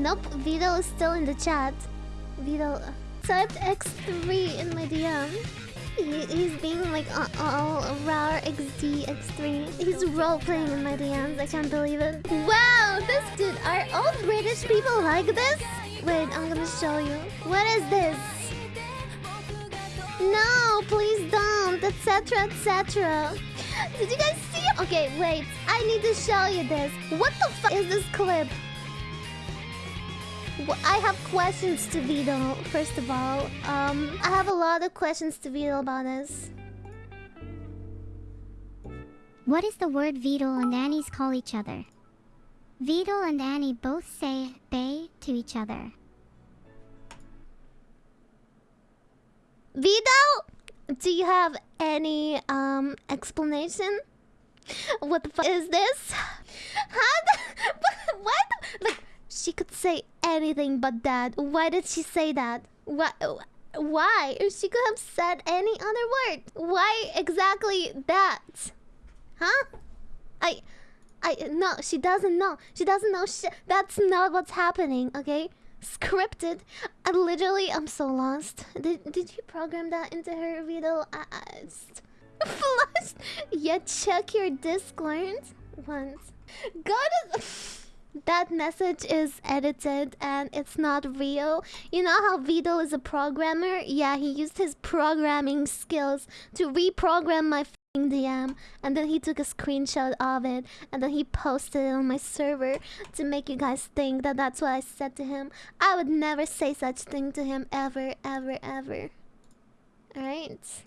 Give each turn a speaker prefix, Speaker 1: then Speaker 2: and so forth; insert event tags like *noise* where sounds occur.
Speaker 1: Nope, Vito is still in the chat. Vito typed X3 in my DM. He, he's being like uh, all rar XD X3. He's role playing in my DMs. I can't believe it. Wow, this dude. Are all British people like this? Wait, I'm gonna show you. What is this? No, please don't, etc. etc. Did you guys see? Okay, wait. I need to show you this. What the fuck is this clip? I have questions to Vito, first of all. Um, I have a lot of questions to Vito about this.
Speaker 2: What is the word Vito and Annie's call each other? Vito and Annie both say bay to each other.
Speaker 1: Vito, do you have any um explanation? What the fuck is this? How the, what? Like she could say anything but that. Why did she say that? Why? Why? She could have said any other word. Why exactly that? Huh? I, I no. She doesn't know. She doesn't know shit. That's not what's happening. Okay scripted. I literally, I'm so lost. Did did you program that into her Vito? I, *laughs* flushed. Yeah, check your Discord once. Go to. *laughs* that message is edited and it's not real. You know how Vito is a programmer? Yeah, he used his programming skills to reprogram my DM and then he took a screenshot of it and then he posted it on my server to make you guys think that that's what I said to him. I would never say such thing to him ever, ever, ever. Alright?